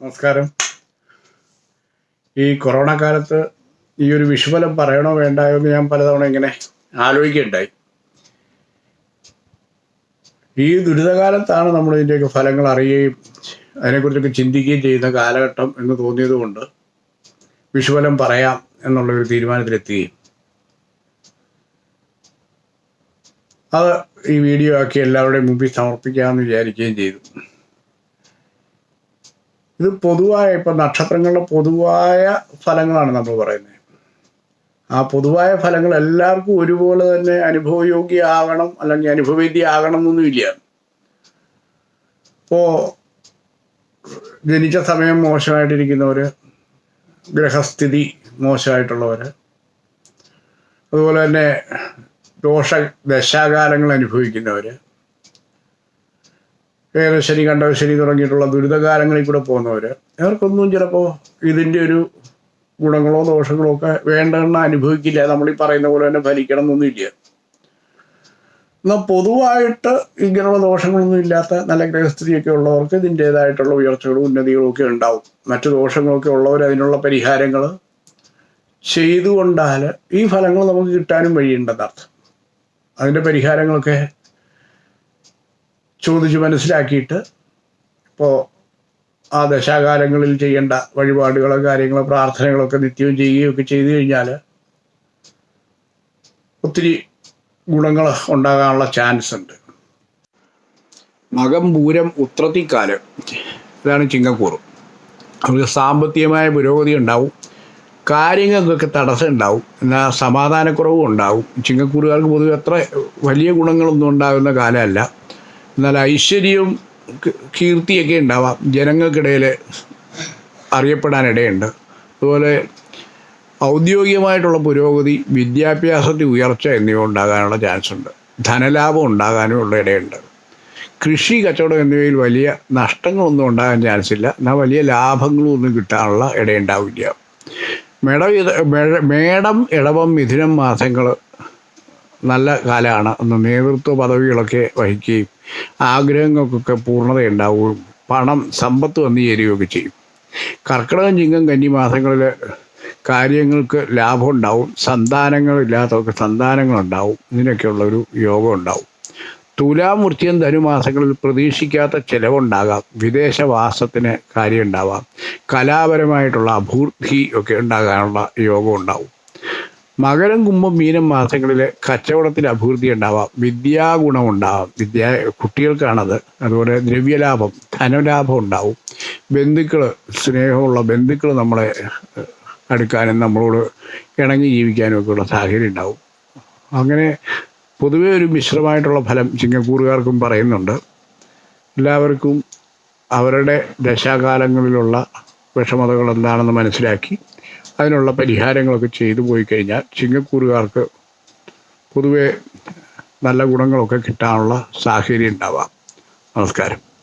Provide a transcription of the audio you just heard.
നമസ്കാരം. ഈ കൊറോണ കാലത്ത് ഈ ഒരു വിഷുഫലം പറയണോ വേണ്ടായോ എന്ന് ഞാൻ പലതവണ ഇങ്ങനെ ആലോചിക്കുകയുണ്ടായി. ഈ ദുരിതകാലത്താണ് നമ്മൾ ഇതിന്റെയൊക്കെ ഫലങ്ങൾ അറിയുകയും അതിനെക്കുറിച്ചൊക്കെ ചിന്തിക്കുകയും ചെയ്യുന്ന കാലഘട്ടം എന്ന് തോന്നിയതുകൊണ്ട് വിഷുഫലം പറയാം എന്നുള്ളൊരു തീരുമാനത്തിലെത്തുകയും. അത് ഈ വീഡിയോ ആക്കി എല്ലാവരുടെയും മുമ്പിൽ സമർപ്പിക്കാമെന്ന് വിചാരിക്കുകയും ചെയ്തു. ഇത് പൊതുവായ ഇപ്പം നക്ഷത്രങ്ങളുടെ പൊതുവായ ഫലങ്ങളാണ് നമ്മൾ പറയുന്നത്. ആ പൊതുവായ ഫലങ്ങൾ എല്ലാവർക്കും ഒരുപോലെ തന്നെ അനുഭവയോഗ്യമാകണം അല്ലെങ്കിൽ അനുഭവവേദ്യമാകണം എന്നൊന്നുമില്ല ഇപ്പോൾ ജനിച്ച സമയം മോശമായിട്ടിരിക്കുന്നവർ ഗ്രഹസ്ഥിതി മോശമായിട്ടുള്ളവർ അതുപോലെ തന്നെ ദോഷ ദശാകാലങ്ങൾ അനുഭവിക്കുന്നവർ ഏകശനി കണ്ടശനി തുടങ്ങിയിട്ടുള്ള ദുരിതകാലങ്ങളിൽ കൂടെ പോകുന്നവർ അവർക്കൊന്നും ചിലപ്പോൾ ഇതിന്റെ ഒരു ഗുണങ്ങളോ ദോഷങ്ങളോ ഒക്കെ വേണ്ടെന്ന് അനുഭവിക്കില്ല. നമ്മൾ ഈ പറയുന്ന പോലെ തന്നെ ഫലിക്കണം എന്നൊന്നുമില്ല എന്നാൽ പൊതുവായിട്ട് ഇങ്ങനെയുള്ള ദോഷങ്ങളൊന്നും ഇല്ലാത്ത നല്ല ഗ്രഹസ്ഥിതിയൊക്കെ ഉള്ളവർക്ക് ഇതിന്റേതായിട്ടുള്ള ഉയർച്ചകളും ഉന്നതികളും ഒക്കെ ഉണ്ടാവും. മറ്റു ദോഷങ്ങളൊക്കെ ഉള്ളവർ അതിനുള്ള പരിഹാരങ്ങൾ ചെയ്തുകൊണ്ടാൽ ഈ ഫലങ്ങൾ നമുക്ക് കിട്ടാനും വഴിയുണ്ടെന്നർത്ഥം. അതിന്റെ പരിഹാരങ്ങളൊക്കെ ചോദിച്ച് മനസ്സിലാക്കിയിട്ട് ഇപ്പോൾ ആ ദശാകാലങ്ങളിൽ ചെയ്യേണ്ട വഴിപാടുകളോ കാര്യങ്ങളോ പ്രാർത്ഥനകളൊക്കെ നിത്യവും ചെയ്യുകയൊക്കെ ചെയ്തു കഴിഞ്ഞാൽ ഒത്തിരി ഗുണങ്ങൾ ഉണ്ടാകാനുള്ള ചാൻസ് ഉണ്ട് മകം പൂരം ഉത്രത്തിക്കാൽ ഇതാണ് ചിങ്ങക്കൂർ അവർക്ക് സാമ്പത്തികമായ പുരോഗതി ഉണ്ടാവും. കാര്യങ്ങൾക്കൊക്കെ തടസ്സം ഉണ്ടാവും. എന്നാൽ സമാധാനക്കുറവും ഉണ്ടാവും. ചിങ്ങക്കൂറുകാർക്ക് പൊതുവെ അത്ര വലിയ ഗുണങ്ങളൊന്നും ഉണ്ടാകുന്ന കാലമല്ല. എന്നാൽ ഐശ്വര്യവും കീർത്തിയൊക്കെ ഉണ്ടാവാം. ജനങ്ങൾക്കിടയിൽ അറിയപ്പെടാനിടയുണ്ട്. അതുപോലെ ഔദ്യോഗികമായിട്ടുള്ള പുരോഗതി വിദ്യാഭ്യാസത്തിൽ ഉയർച്ച എന്നിവ ഉണ്ടാകാനുള്ള ചാൻസ് ഉണ്ട് ധനലാഭം ഉണ്ടാകാനും ഉള്ള ഇടയുണ്ട്. കൃഷി കച്ചവടം എന്നിവയിൽ വലിയ നഷ്ടങ്ങളൊന്നും ഉണ്ടാകാൻ ചാൻസ് ഇല്ല എന്നാൽ വലിയ ലാഭങ്ങളും ഒന്നും കിട്ടാനുള്ള ഇടയുണ്ടാവില്ല. മേടം മേടം ഇടവം മിഥുനം മാസങ്ങൾ നല്ല കാലമാണ്. അന്ന് നേതൃത്വ പദവികളൊക്കെ വഹിക്കുകയും ആഗ്രഹങ്ങൾക്കൊക്കെ പൂർണതയുണ്ടാവുകയും പണം സമ്പത്ത് വന്നു ചേരുകയൊക്കെ ചെയ്യും. കർക്കിടകം ചിങ്ങം കന്നി മാസങ്ങളിൽ കാര്യങ്ങൾക്ക് ലാഭം ഉണ്ടാവും. സന്താനങ്ങളില്ലാത്തവർക്ക് സന്താനങ്ങളുണ്ടാവും ഇതിനൊക്കെയുള്ളൊരു യോഗം ഉണ്ടാവും. തുലാമൂർത്തിയും ധനുമാസങ്ങളിൽ പ്രതീക്ഷിക്കാത്ത ചിലവുണ്ടാകാം. വിദേശവാസത്തിന് കാര്യമുണ്ടാവാം. കലാപരമായിട്ടുള്ള അഭൂർത്തി ഒക്കെ ഉണ്ടാകാനുള്ള യോഗം ഉണ്ടാവും. മകരം കുംഭം മീനം മാസങ്ങളിൽ കച്ചവടത്തിൽ അഭിവൃദ്ധി ഉണ്ടാവാം. വിദ്യാഗുണം ഉണ്ടാവാം. വിദ്യ കുട്ടികൾക്കാണത്. അതുപോലെ ദ്രവ്യലാഭം ധനലാഭം ഉണ്ടാവും. ബന്ധുക്കൾ സ്നേഹമുള്ള ബന്ധുക്കൾ നമ്മളെ അടുക്കാനും നമ്മളോട് ഇണങ്ങി ജീവിക്കാനും ഒക്കെ ഉള്ള സാഹചര്യം ഉണ്ടാവും. അങ്ങനെ പൊതുവേ ഒരു മിശ്രമായിട്ടുള്ള ഫലം ചിങ്ങക്കൂറുകാർക്കും പറയുന്നുണ്ട്. എല്ലാവർക്കും അവരുടെ ദശാകാലങ്ങളിലുള്ള വിഷമതകൾ എന്താണെന്ന് മനസ്സിലാക്കി അതിനുള്ള പരിഹാരങ്ങളൊക്കെ ചെയ്തു പോയി കഴിഞ്ഞാൽ ചിങ്ങക്കൂറുകാർക്ക് പൊതുവെ നല്ല ഗുണങ്ങളൊക്കെ കിട്ടാനുള്ള സാഹചര്യം ഉണ്ടാവാം. നമസ്കാരം.